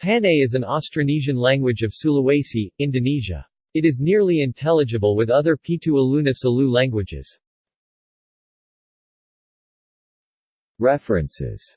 Panay is an Austronesian language of Sulawesi, Indonesia. It is nearly intelligible with other Pitu Aluna Salu languages. References